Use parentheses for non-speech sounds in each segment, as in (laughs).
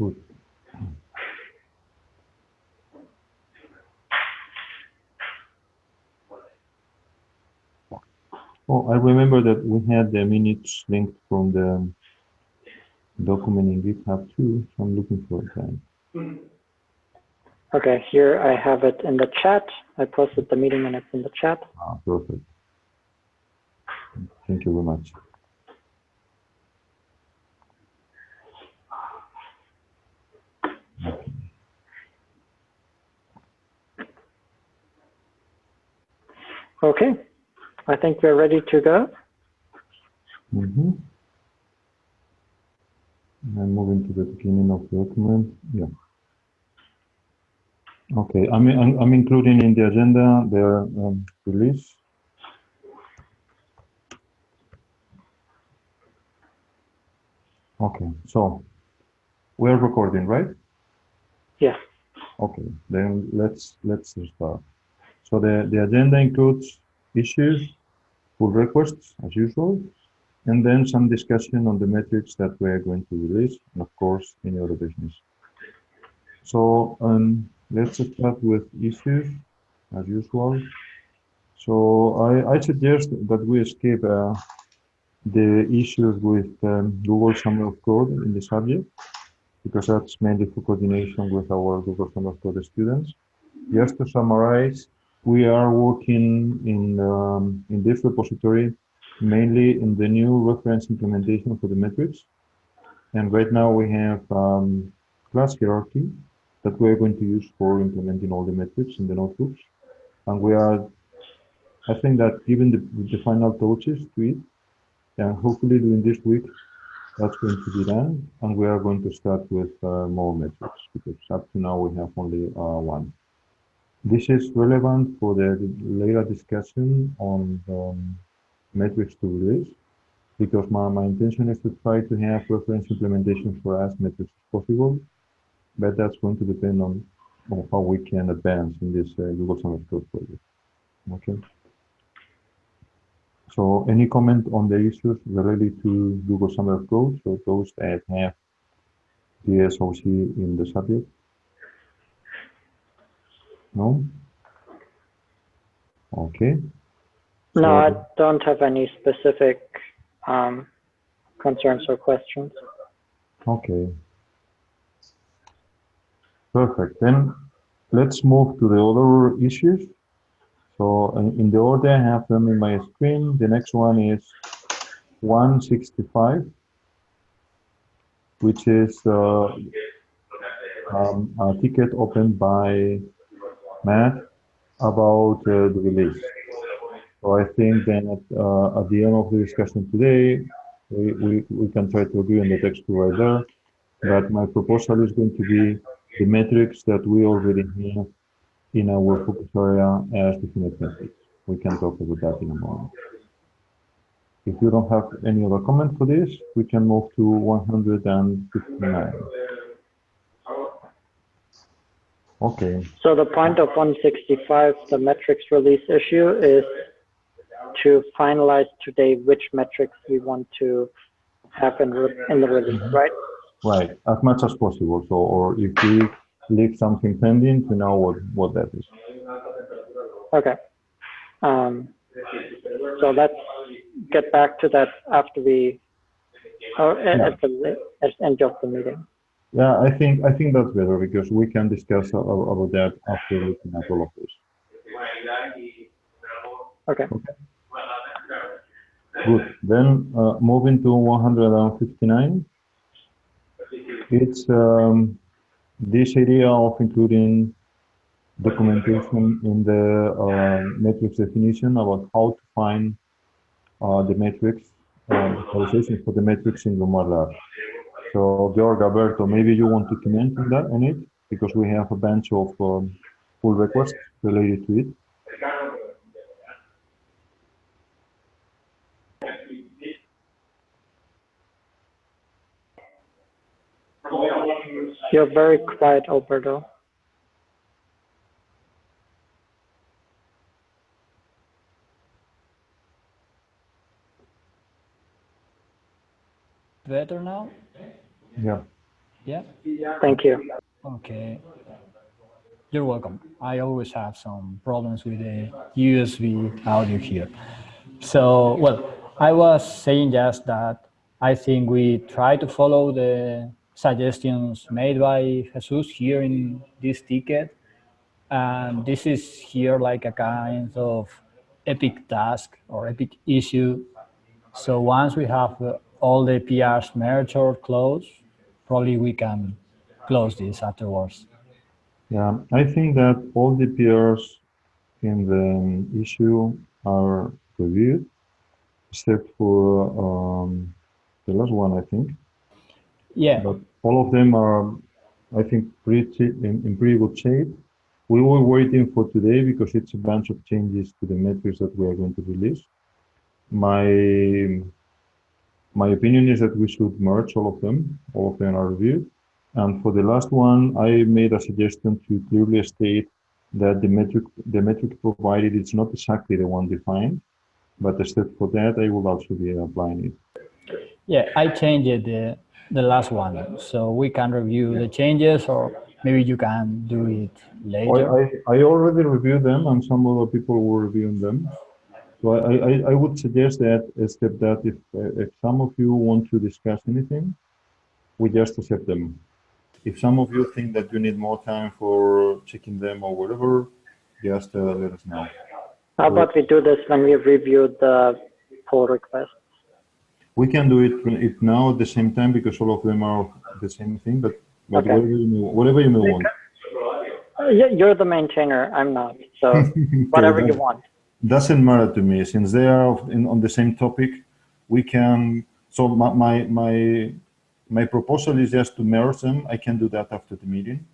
Good. Oh, I remember that we had the minutes linked from the document in GitHub too, so I'm looking for that. Okay, here I have it in the chat. I posted the meeting minutes in the chat. Ah, perfect. Thank you very much. Okay. Okay, I think we're ready to go. Mm-hmm. I'm moving to the beginning of the document. Yeah. Okay, I'm, I'm, I'm including in the agenda the um, release. Okay, so we're recording, right? Yes. Okay, then let's let's start. So the, the agenda includes issues, pull requests as usual, and then some discussion on the metrics that we're going to release, and of course, any other business. So um, let's start with issues as usual. So I, I suggest that we skip uh, the issues with um, Google Summer of Code in the subject, because that's mainly for coordination with our Google Summer of Code students. Just to summarize, we are working in, um, in this repository mainly in the new reference implementation for the metrics. And right now we have um, class hierarchy that we're going to use for implementing all the metrics in the notebooks. And we are, I think that given the, the final touches to it, and hopefully during this week, that's going to be done. And we are going to start with uh, more metrics because up to now we have only uh, one. This is relevant for the later discussion on um, metrics to release because my, my intention is to try to have reference implementation for as metrics as possible, but that's going to depend on, on how we can advance in this uh, Google Summer of Code project. Okay. So any comment on the issues related to Google Summer of Code, so those that have the SOC in the subject? No? Okay. No, I don't have any specific um, concerns or questions. Okay. Perfect. Then let's move to the other issues. So in, in the order I have them in my screen. The next one is 165, which is uh, um, a ticket opened by Matt about uh, the release. So I think that uh, at the end of the discussion today, we, we, we can try to agree on the text there. But my proposal is going to be the metrics that we already have in our focus area as definite metrics. We can talk about that in a moment. If you don't have any other comment for this, we can move to 159. Okay, So the point of 165, the metrics release issue is to finalize today which metrics we want to have in, in the release, right? right, as much as possible. So, or if we leave something pending, to know what, what that is. Okay. Um, so let's get back to that after we, or at, at the at the end of the meeting. Yeah, I think I think that's better because we can discuss about that after looking at all of this. Okay. okay. Good. Then uh, moving to 159. It's um, this idea of including documentation in the uh, metrics definition about how to find uh, the metrics, uh, for the metrics in Grimoire Lab. So, Georg Alberto, maybe you want to comment on that on it because we have a bunch of um, pull requests related to it. You're very quiet, Alberto. Better now? Yeah. Yeah. Thank you. Okay. You're welcome. I always have some problems with the USB audio here. So, well, I was saying just that I think we try to follow the suggestions made by Jesus here in this ticket. And this is here like a kind of epic task or epic issue. So once we have all the PRs merged or closed, probably we can close this afterwards. Yeah, I think that all the peers in the issue are reviewed, except for um, the last one, I think. Yeah. But all of them are, I think, pretty in, in pretty good shape. We were waiting for today because it's a bunch of changes to the metrics that we are going to release. My my opinion is that we should merge all of them. All of them are reviewed. And for the last one, I made a suggestion to clearly state that the metric the metric provided is not exactly the one defined, but instead for that, I will also be applying it. Yeah, I changed the the last one, so we can review the changes, or maybe you can do it later. I, I, I already reviewed them, and some other people were reviewing them. So I, I, I would suggest that, except that if, uh, if some of you want to discuss anything, we just accept them. If some of you think that you need more time for checking them or whatever, just uh, let us know. How about we do this when we review the pull request? We can do it, it now at the same time because all of them are the same thing, but, but Okay. whatever, you may, whatever you may want. Uh, You're the maintainer, I'm not, so (laughs) whatever you want. Doesn't matter to me. Since they are in, on the same topic we can so my, my my my proposal is just to merge them. I can do that after the meeting.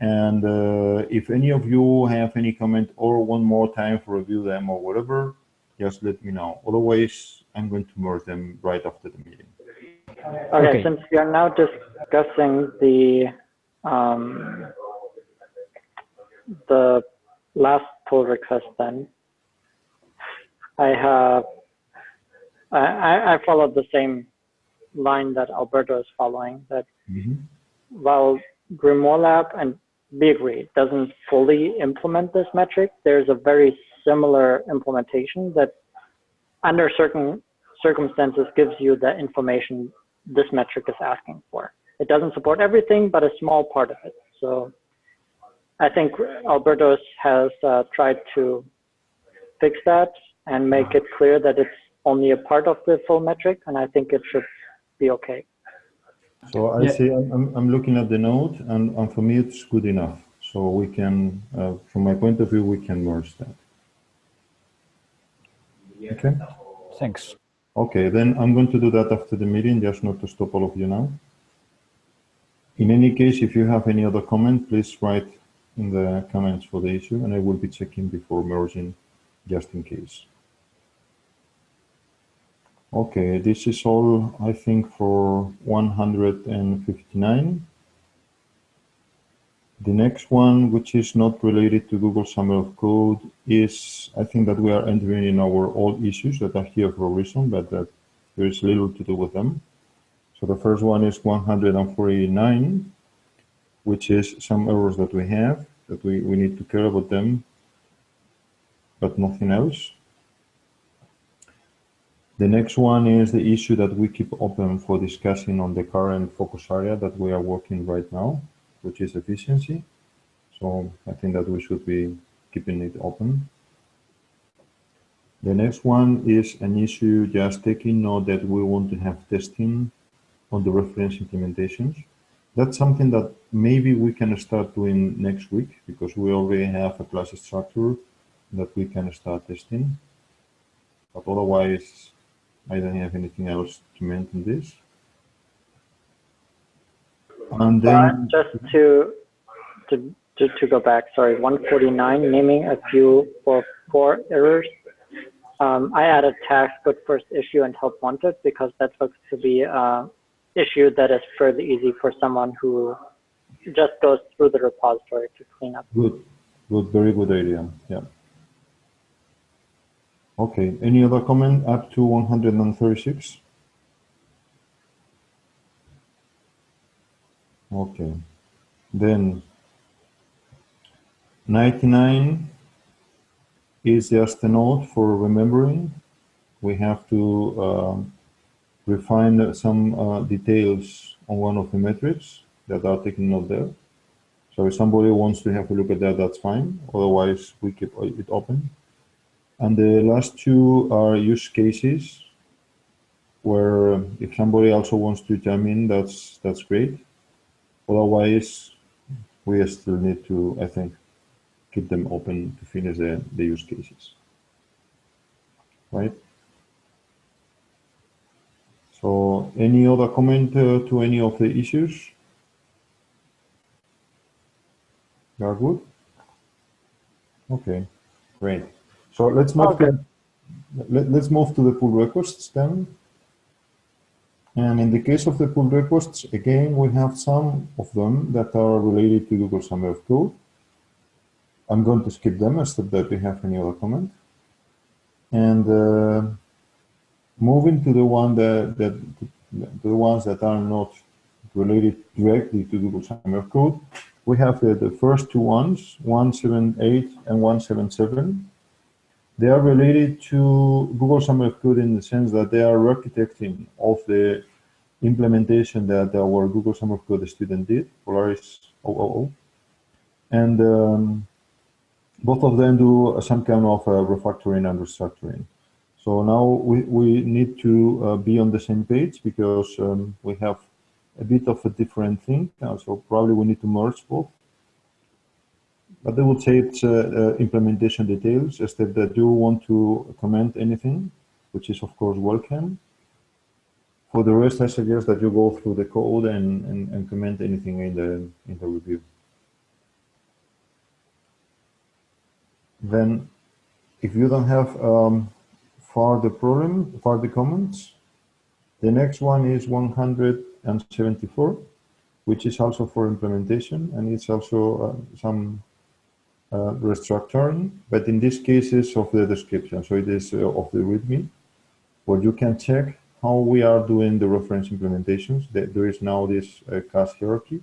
And uh, if any of you have any comment or one more time to review them or whatever just let me know. Otherwise i'm going to merge them right after the meeting. Okay, Okay. since we are now discussing the, um, the last pull request then, I have, I, I, followed the same line that Alberto is following, that while Grimoire Lab and we doesn't fully implement this metric, there's a very similar implementation that under certain circumstances gives you the information this metric is asking for. It doesn't support everything, but a small part of it. So I think Alberto has uh, tried to fix that and make it clear that it's only a part of the full metric, and I think it should be okay. so i Yeah. see I'm, I'm looking at the note and, and for me it's good enough so we can uh, from my point of view we can merge that okay Thanks. Okay, then I'm going to do that after the meeting, just not to stop all of you now. In any case, if you have any other comment, please write in the comments for the issue, and I will be checking before merging, just in case. Okay, this is all, I think, for 159. The next one, which is not related to Google Summer of Code, is I think that we are entering in our old issues that are here for a reason, but that there is little to do with them. So the first one is 149, which is some errors that we have, that we, we need to care about them, but nothing else. The next one is the issue that we keep open for discussing on the current focus area that we are working right now, which is efficiency. So I think that we should be keeping it open. The next one is an issue just taking note that we want to have testing on the reference implementations. That's something that maybe we can start doing next week because we already have a class structure that we can start testing. But otherwise, I don't have anything else to mention this. And then, just to, to, to, to go back, sorry, 149, naming a few for four errors. Um, I added tags good first issue and help wanted because that looks to be a issue that is fairly easy for someone who just goes through the repository to clean up. good, good, very good idea. Yeah. Okay, any other comment up to 136? Okay. Then 99 is just a note for remembering. We have to um, refine some uh, details on one of the metrics that are taken note there. So if somebody wants to have a look at that, that's fine. Otherwise, we keep it open. And the last two are use cases where if somebody also wants to chime in, that's that's great. Otherwise, we still need to, I think, keep them open to finish the, the use cases. Right? So any other comment uh, to any of the issues? You are good? Okay, great. So let's move Okay. to, let, let's move to the pull requests then. And in the case of the pull requests, again, we have some of them that are related to Google Summer of Code. I'm going to skip them, except that we have any other comment. And uh, moving to the one that, that the ones that are not related directly to Google Summer of Code, we have the, the first two ones, 178 and 177. They are related to Google Summer of Code in the sense that they are architecting of the implementation that our Google Summer of Code student did, Polaris 000. And um, both of them do some kind of uh, refactoring and restructuring. So now we, we need to uh, be on the same page because um, we have a bit of a different thing. Uh, so probably we need to merge both. But they will say it's uh, uh, implementation details, except that you want to comment anything, which is of course welcome. For the rest, I suggest that you go through the code and, and, and comment anything in the in the review. Then, if you don't have um, further problem, further comments, the next one is 174, which is also for implementation, and it's also uh, some restructuring, but in this case is of the description. So it is uh, of the README, where you can check how we are doing the reference implementations. There is now this uh, class hierarchy,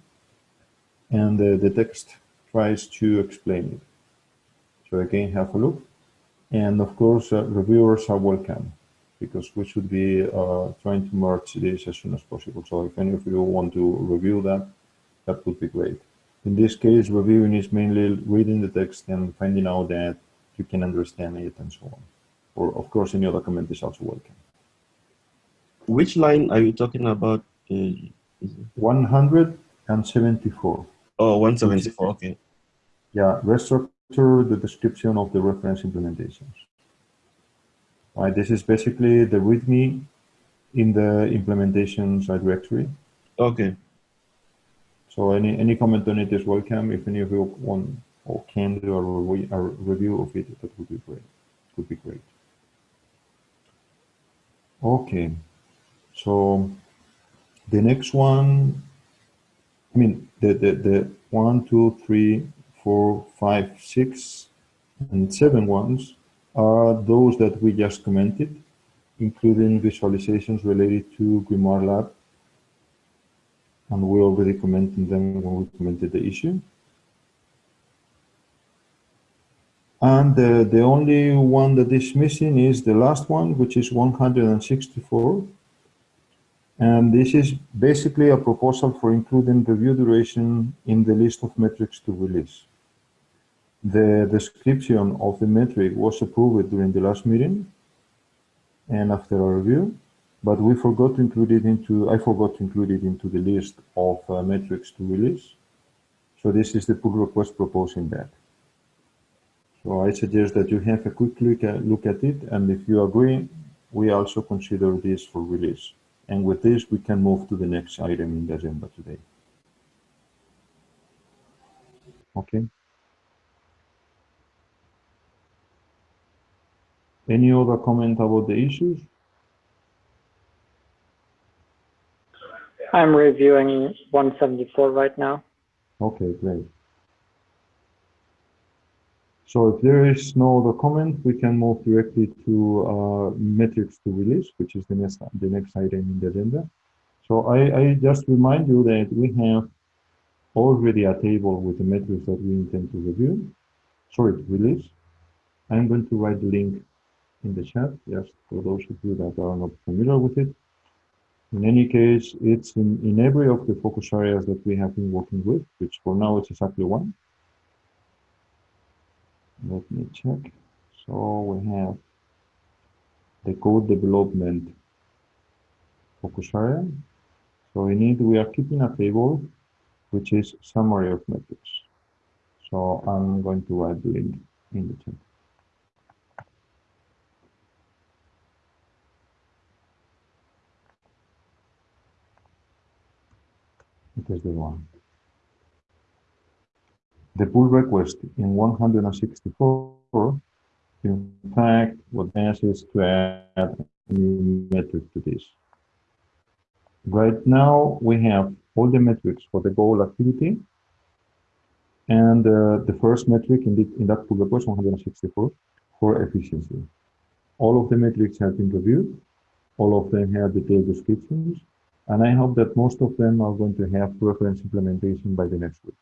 and uh, the text tries to explain it. So again, have a look. And of course, uh, reviewers are welcome because we should be uh, trying to merge this as soon as possible. So if any of you want to review that, that would be great. In this case, reviewing is mainly reading the text and finding out that you can understand it and so on. Or of course, any other comment is also welcome. Which line are you talking about? Uh, is it- 174. oh, 174. Okay. Yeah, restructure the description of the reference implementations. Right, this is basically the README in the implementations directory. Okay. So any, any comment on it is welcome. If any of you want or can do a, re a review of it, that would be great. Would be great. Okay. So the next one, I mean, the, the, the one, two, three, four, five, six, and seven ones are those that we just commented, including visualizations related to Grimoire Lab. And we already commented them when we commented the issue. And the, the only one that is missing is the last one, which is 164. And this is basically a proposal for including review duration in the list of metrics to release. The description of the metric was approved during the last meeting and after a review, but we forgot to include it into, I forgot to include it into the list of uh, metrics to release. So this is the pull request proposing that. So I suggest that you have a quick look at, look at it, and if you agree, we also consider this for release. And with this, we can move to the next item in the agenda today. Okay. Any other comment about the issues? I'm reviewing 174 right now. Okay, great. So if there is no other comment, we can move directly to uh, metrics to release, which is the next the next item in the agenda. So I, I just remind you that we have already a table with the metrics that we intend to review, sorry, to release. I'm going to write the link in the chat, just for those of you that are not familiar with it. In any case, it's in, in every of the focus areas that we have been working with, which for now it's exactly one. Let me check. So we have the code development focus area. So in it, we are keeping a table which is summary of metrics. So I'm going to write the link in the chat. It is the one. The pull request in 164, in fact, what asks is to add a new metric to this. Right now, we have all the metrics for the goal activity. And uh, the first metric in, the, in that pull request, 164, for efficiency. All of the metrics have been reviewed. All of them have detailed descriptions. And I hope that most of them are going to have reference implementation by the next week.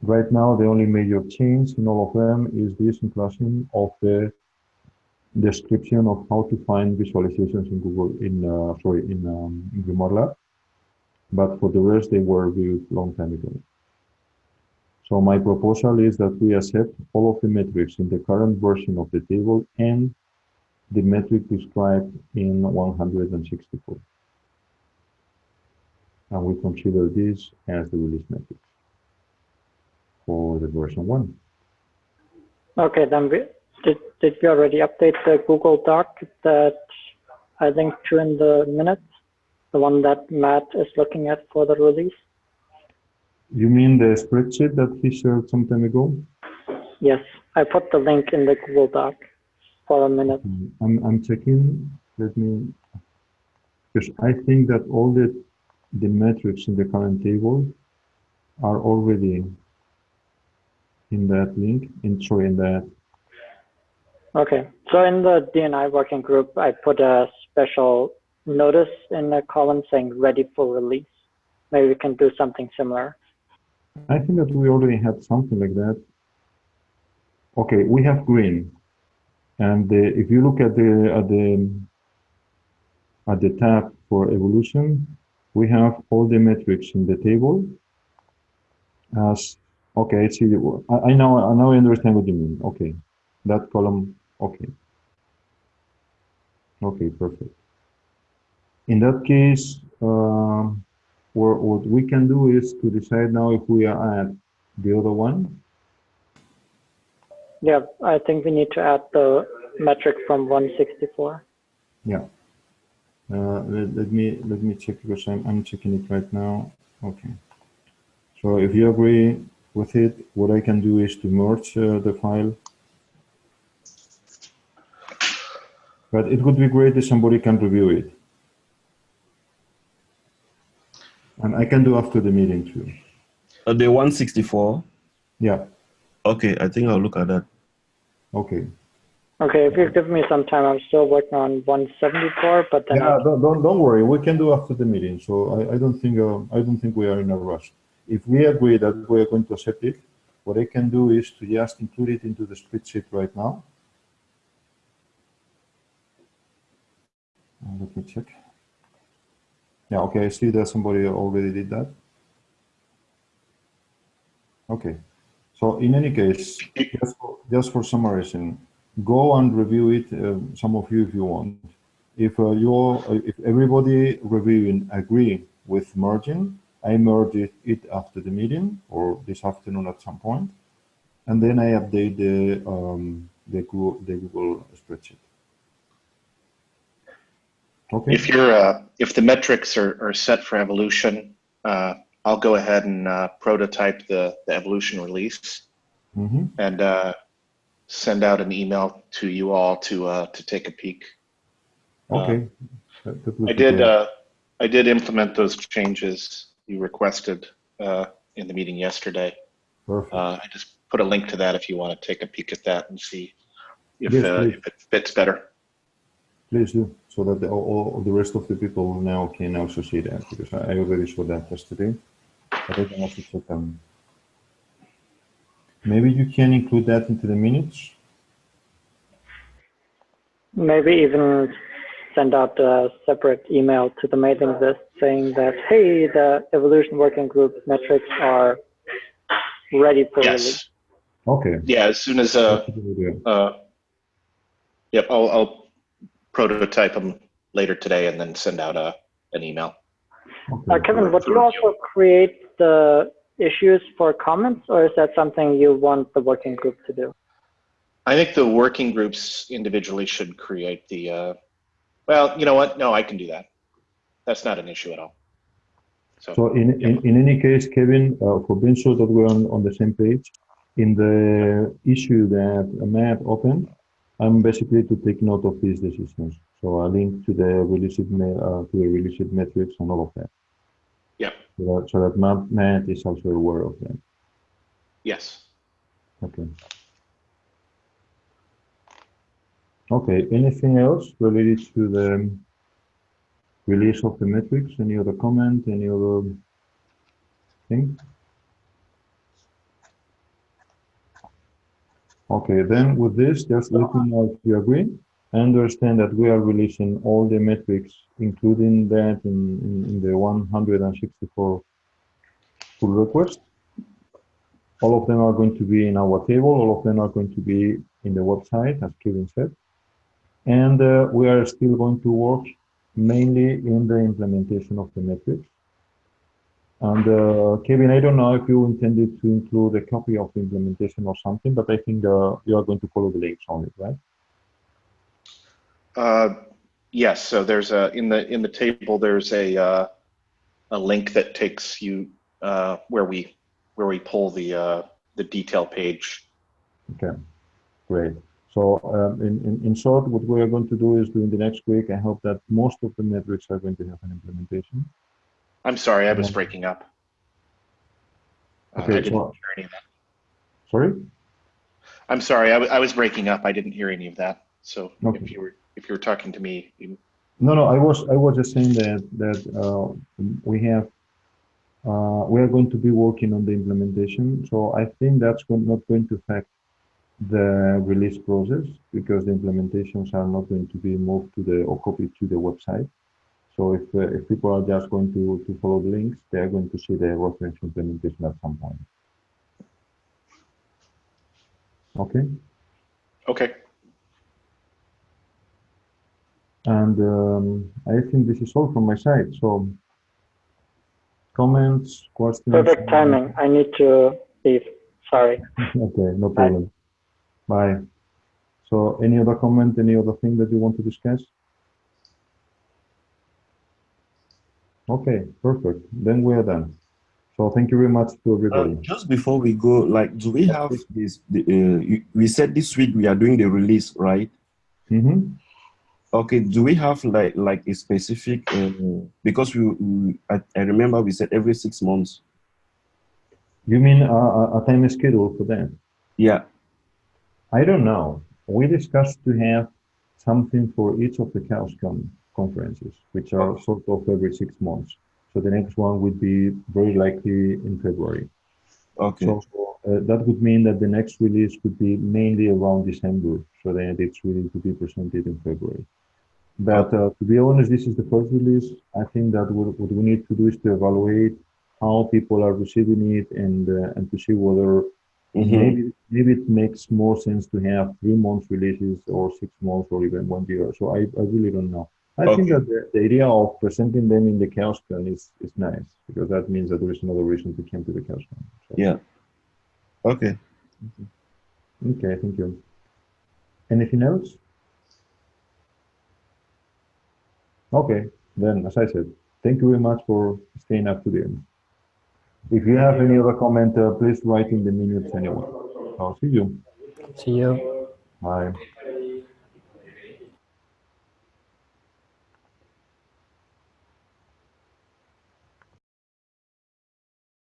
Right now, the only major change in all of them is this inclusion of the description of how to find visualizations in Google, in uh, sorry, in, um, in Grimoire Lab. But for the rest, they were reviewed long time ago. So my proposal is that we accept all of the metrics in the current version of the table and the metric described in 164 and we consider this as the release metric for the version one. Okay, then we, did, did we already update the Google Doc that I think to in the minutes, the one that Matt is looking at for the release? You mean the spreadsheet that he shared some time ago? Yes, I put the link in the Google Doc for a minute. Mm, I'm, I'm checking, let me, because I think that all the the metrics in the current table are already in that link, in sorry, in that. Okay, so in the D&I working group, I put a special notice in the column saying ready for release. Maybe we can do something similar. I think that we already had something like that. Okay, we have green, and the, if you look at the at the at the tab for evolution, we have all the metrics in the table. As okay I see I, I know I now I understand what you mean. Okay. That column okay. Okay perfect. In that case um, what, what we can do is to decide now if we are at the other one. Yeah I think we need to add the metric from 164 yeah uh, let, let, me let me check because I'm, I'm checking it right now. Okay. So if you agree with it, what I can do is to merge uh, the file. But it would be great if somebody can review it. And I can do after the meeting too. Uh, the 164? Yeah. Okay, I think I'll look at that. Okay. Okay, if you give me some time, I'm still working on 174, but then yeah, don't, don't don't worry. We can do after the meeting. So I, I don't think uh, I don't think we are in a rush. If we agree that we are going to accept it, what I can do is to just include it into the spreadsheet right now. Uh, let me check. Yeah, okay. I see that somebody already did that. Okay. So in any case, just for, just for summarizing, go and review it, uh, some of you if you want. If uh, you if everybody reviewing agree with merging, I merge it, it, after the meeting or this afternoon at some point, and then I update the um, the Google, the Google spreadsheet. Okay. If you're uh, if the metrics are, are set for evolution, uh, I'll go ahead and uh, prototype the the evolution release Mm -hmm. and send out an email to you all to uh, to take a peek. Okay. Uh, I did uh, I did implement those changes you requested uh, in the meeting yesterday. Perfect. Uh, I just put a link to that if you want to take a peek at that and see if, Yes, uh, if it fits better. Please do, so that the, all, all the rest of the people now can also see that, because I already saw that yesterday. but I can also check them. Maybe you can include that into the minutes. Maybe even send out a separate email to the mailing list saying that, hey, the evolution working group metrics are ready for release. Yes. Okay. Yeah, as soon as, uh, that's a good idea. uh, yep, I'll, I'll prototype them later today and then send out a, an email. Uh, Okay. Kevin, would you also create the issues for comments, or is that something you want the working group to do? I think the working groups individually should create the, uh, well, you know what? No, I can do that. That's not an issue at all. So, So in, in, in any case, Kevin, uh, for being sure that we're on, on the same page, in the issue that Matt opened, I'm basically to take note of these decisions. So I link to the release it, uh, to the release metrics and all of that. Yeah, So that, so that Matt, Matt is also aware of them. yes. Okay. Okay, anything else related to the release of the metrics? Any other comment, any other thing? Okay, then with this, just let me know if you agree. I understand that we are releasing all the metrics, including that in, in, in the 164 pull requests. All of them are going to be in our table. All of them are going to be in the website, as Kevin said. And uh, we are still going to work mainly in the implementation of the metrics. And uh, Kevin, I don't know if you intended to include a copy of the implementation or something, but I think uh, you are going to follow the links on it, right? Uh, yes, so there's a, in the, in the table, there's a, uh, a link that takes you, uh, where we, where we pull the, uh, the detail page. Okay, great. So um, in, in, in short, what we are going to do is during the next week, I hope that most of the metrics are going to have an implementation. I'm sorry, I was breaking up. Uh, Okay, so- hear any of that. Sorry? I'm sorry, I I was breaking up. I didn't hear any of that. So Okay. if you were, if you were talking to me, No, no, I was, I was just saying that, that uh, we have, uh, we are going to be working on the implementation. So I think that's not going to affect the release process because the implementations are not going to be moved to the, or copied to the website. So if, uh, if people are just going to, to follow the links, they are going to see the reference implementation at some point. Okay, okay, and um, I think this is all from my side. So comments, questions? Perfect timing. I need to leave. Sorry. (laughs) Okay, no problem. Bye. So any other comment, any other thing that you want to discuss? Okay, perfect. Then we are done. So thank you very much to Uh, everybody. just before we go, like, do we have this? The, uh, we said this week we are doing the release, right? Mhm. Okay. Do we have like like a specific? Uh, because we, we I, I remember we said every six months. You mean a, a, time schedule for them? Yeah. I don't know. We discussed to have something for each of the CHAOSScon conferences, which are sort of every six months. So the next one would be very likely in February. Okay. So uh, that would mean that the next release could be mainly around December, so that it's ready to be presented in February. But uh, to be honest, this is the first release. I think that what, we need to do is to evaluate how people are receiving it and uh, and to see whether Mhm. maybe maybe it makes more sense to have three months releases or six months or even one year. So I, I really don't know. I think that the, the idea of presenting them in the CHAOSScon is, is nice because that means that there is another reason to come to the CHAOSScon. So, Yeah. Okay. Okay, thank you. Anything else? Okay, then as I said, thank you very much for staying up to the end. If you have any other comment, uh, please write in the minutes anyway. I'll see you. See you. Bye.